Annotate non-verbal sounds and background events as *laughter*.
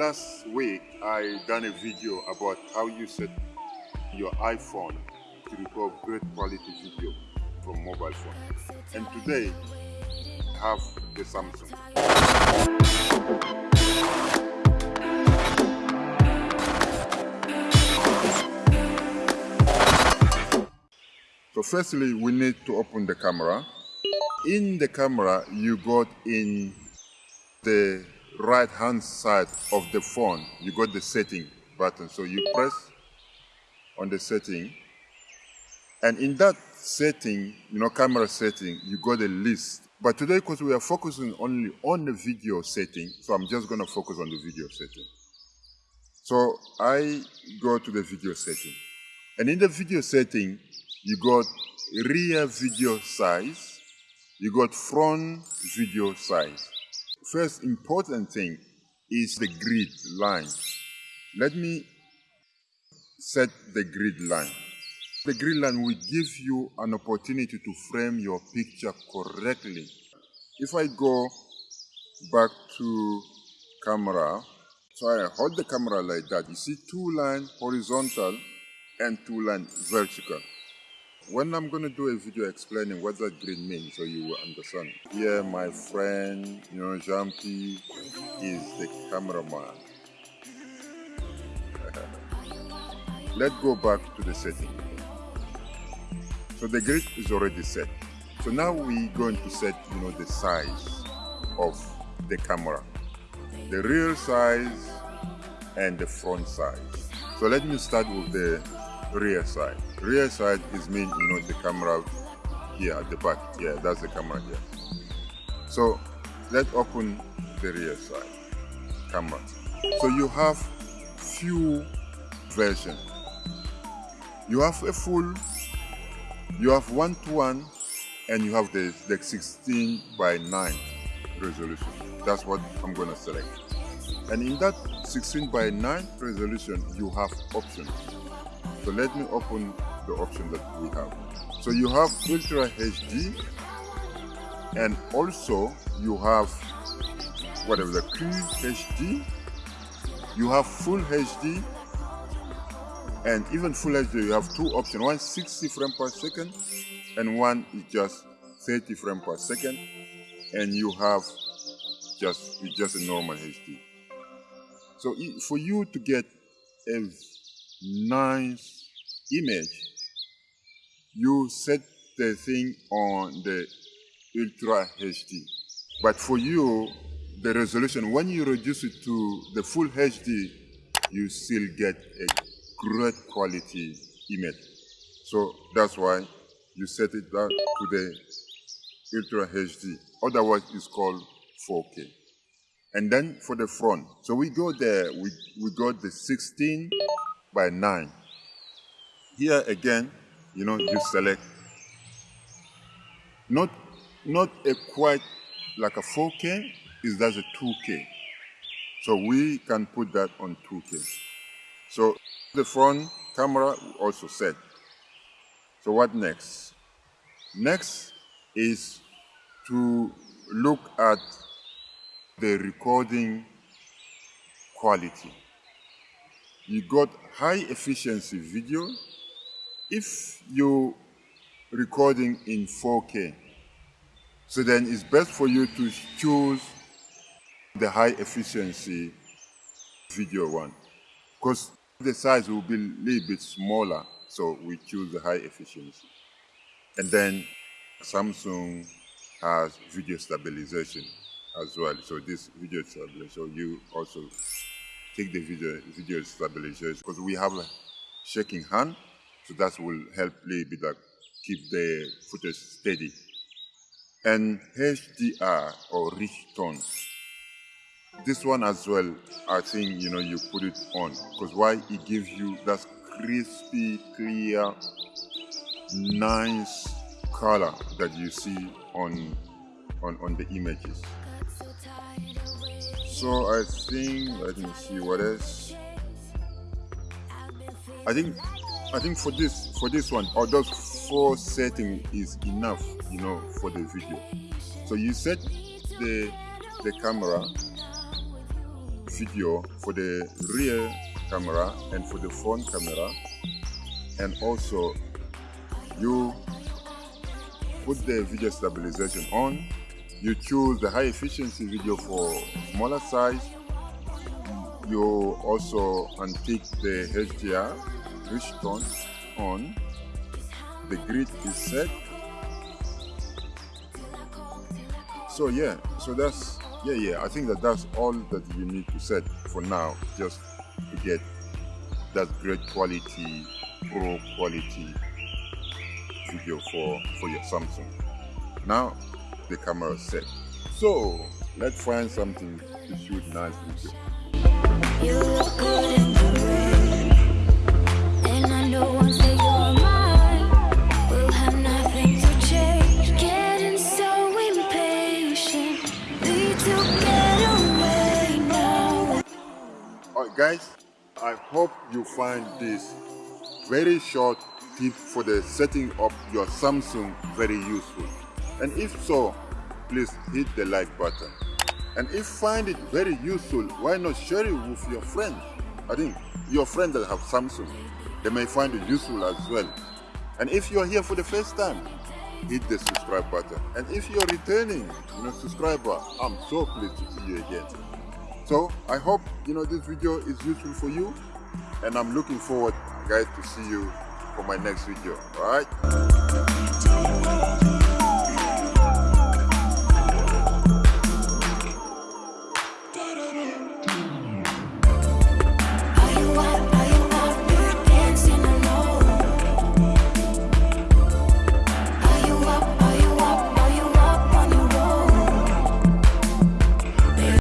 Last week, I done a video about how you set your iPhone to record great quality video from mobile phone. And today, I have the Samsung. So firstly, we need to open the camera. In the camera, you got in the right hand side of the phone, you got the setting button. So you press on the setting. And in that setting, you know, camera setting, you got a list. But today, because we are focusing only on the video setting, so I'm just going to focus on the video setting. So I go to the video setting. And in the video setting, you got rear video size, you got front video size. First important thing is the grid line. Let me set the grid line. The grid line will give you an opportunity to frame your picture correctly. If I go back to camera, so I hold the camera like that, you see two lines horizontal and two lines vertical. When I'm going to do a video explaining what that grid means so you will understand. Here my friend, you know, Jampi is the cameraman. *laughs* Let's go back to the setting. So the grid is already set. So now we're going to set, you know, the size of the camera. The rear size and the front size. So let me start with the rear side. Rear side is mean, you know, the camera here at the back. Yeah, that's the camera here. So let's open the rear side camera. So you have few version. You have a full, you have one to one, and you have the, the 16 by 9 resolution. That's what I'm gonna select. And in that 16 by 9 resolution, you have options. So let me open the option that we have. So you have Ultra HD and also you have whatever the QHD, you have Full HD and even Full HD you have two options, one 60 frames per second and one is just 30 frames per second and you have just, just a normal HD. So for you to get a nice image, you set the thing on the Ultra HD. But for you, the resolution, when you reduce it to the full HD, you still get a great quality image. So that's why you set it down to the Ultra HD. Otherwise, it's called 4K. And then for the front, so we go there, we, we got the 16 by 9. Here again, you know, you select not not a quite like a 4K, is that a 2K. So we can put that on 2K. So the front camera also set. So what next? Next is to look at the recording quality you got high efficiency video. If you're recording in 4K, so then it's best for you to choose the high efficiency video one because the size will be a little bit smaller so we choose the high efficiency and then Samsung has video stabilization as well so this video stabilization so you also take the video, video stabilization because we have a shaking hand, so that will help a little bit like keep the footage steady. And HDR or rich tone. This one as well, I think you know you put it on because why it gives you that crispy, clear, nice color that you see on on on the images. So I think let me see what else. I think I think for this for this one, or those four setting is enough, you know, for the video. So you set the the camera video for the rear camera and for the front camera and also you put the video stabilization on you choose the high efficiency video for smaller size. You also untick the HDR rich tone on. The grid is set. So yeah so that's yeah yeah i think that that's all that you need to set for now just to get that great quality pro quality video for for your samsung. Now the camera set. So let's find something to shoot nice video you look good in the and i know once that you're mine. We'll have nothing to change getting so impatient. Need to get away now. All right guys I hope you find this very short tip for the setting up your Samsung very useful. And if so, please hit the like button. And if find it very useful, why not share it with your friends? I think your friends that have Samsung, they may find it useful as well. And if you are here for the first time, hit the subscribe button. And if you're returning, you know, subscriber, I'm so pleased to see you again. So I hope you know this video is useful for you and I'm looking forward guys to see you for my next video. Alright?